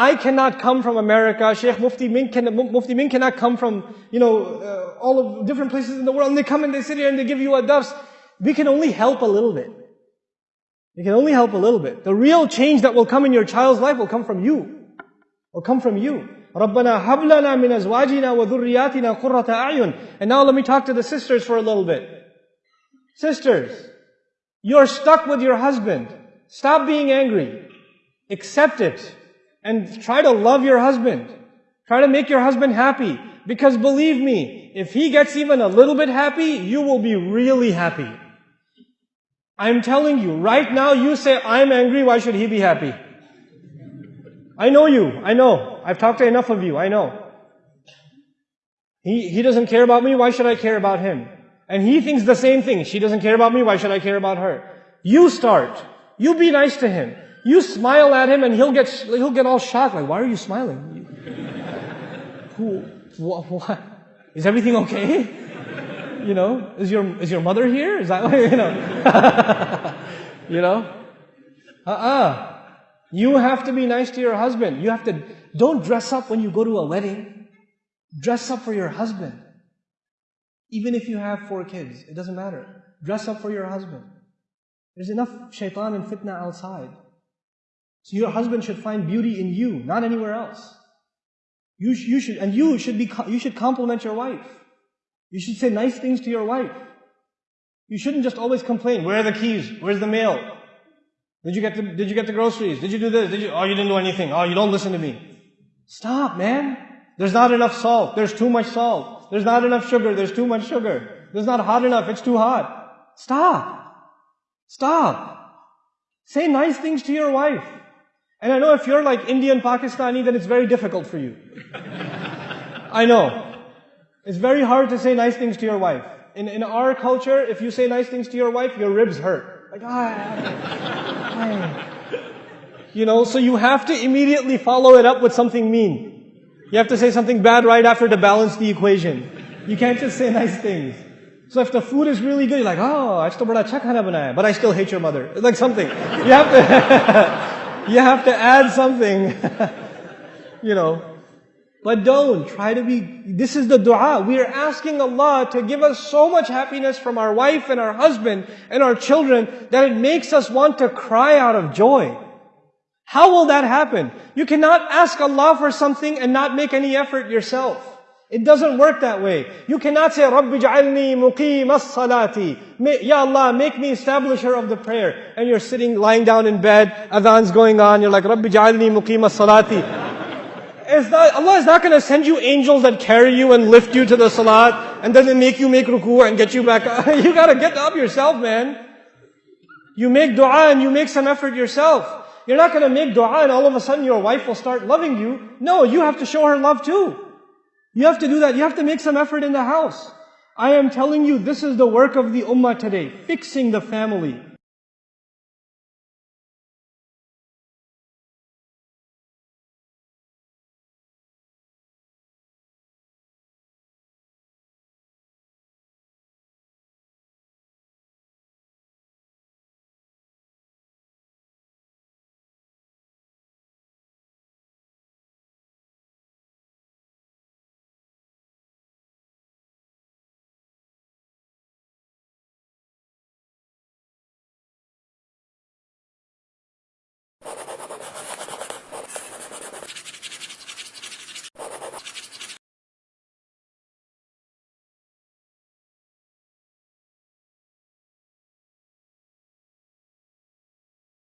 I cannot come from America. Sheikh Mufti Menk can, Mufti cannot come from, you know, uh, all of different places in the world. And they come and they sit here and they give you a dars. We can only help a little bit. We can only help a little bit. The real change that will come in your child's life will come from you. Will come from you. رَبَّنَا حَبْلَنَا مِنْ أَزْوَاجِنَا وَذُرِّيَاتِنَا قُرَّةَ أَعْيُنٍ And now let me talk to the sisters for a little bit. Sisters, you're stuck with your husband. Stop being angry. Accept it. And try to love your husband. Try to make your husband happy. Because believe me, if he gets even a little bit happy, you will be really happy. I'm telling you, right now you say, I'm angry, why should he be happy? I know you, I know. I've talked to enough of you, I know. He, he doesn't care about me, why should I care about him? And he thinks the same thing. She doesn't care about me, why should I care about her? You start. You be nice to him. You smile at him and he'll get, he'll get all shocked, like, why are you smiling? Who, what? Is everything okay? You know, is your, is your mother here? Is that, you know? you know? Uh-uh. You have to be nice to your husband. You have to, don't dress up when you go to a wedding. Dress up for your husband. Even if you have four kids, it doesn't matter. Dress up for your husband. There's enough shaitan and fitna outside. So your husband should find beauty in you, not anywhere else. You, you should, and you should be, you should compliment your wife. You should say nice things to your wife. You shouldn't just always complain. Where are the keys? Where's the mail? Did you get the, did you get the groceries? Did you do this? Did you, oh, you didn't do anything. Oh, you don't listen to me. Stop, man. There's not enough salt. There's too much salt. There's not enough sugar. There's too much sugar. There's not hot enough. It's too hot. Stop. Stop. Say nice things to your wife. And I know if you're like Indian Pakistani, then it's very difficult for you. I know. It's very hard to say nice things to your wife. In, in our culture, if you say nice things to your wife, your ribs hurt. Like, ah, You know, so you have to immediately follow it up with something mean. You have to say something bad right after to balance the equation. You can't just say nice things. So if the food is really good, you're like, oh, I still khana banaya, but I still hate your mother. Like something. You have to, you have to add something. you know, but don't try to be, this is the dua. We are asking Allah to give us so much happiness from our wife and our husband and our children that it makes us want to cry out of joy. How will that happen? You cannot ask Allah for something and not make any effort yourself. It doesn't work that way. You cannot say, Rabbi ja'alni muqim as-salati. Ya Allah, make me establisher of the prayer. And you're sitting, lying down in bed, adhan's going on, you're like, Rabbi ja'alni muqim as-salati not, Allah is not going to send you angels that carry you and lift you to the salat and then they make you make ruku and get you back up. you got to get up yourself, man. You make dua and you make some effort yourself. You're not going to make dua and all of a sudden your wife will start loving you. No, you have to show her love too. You have to do that. You have to make some effort in the house. I am telling you, this is the work of the ummah today. Fixing the family.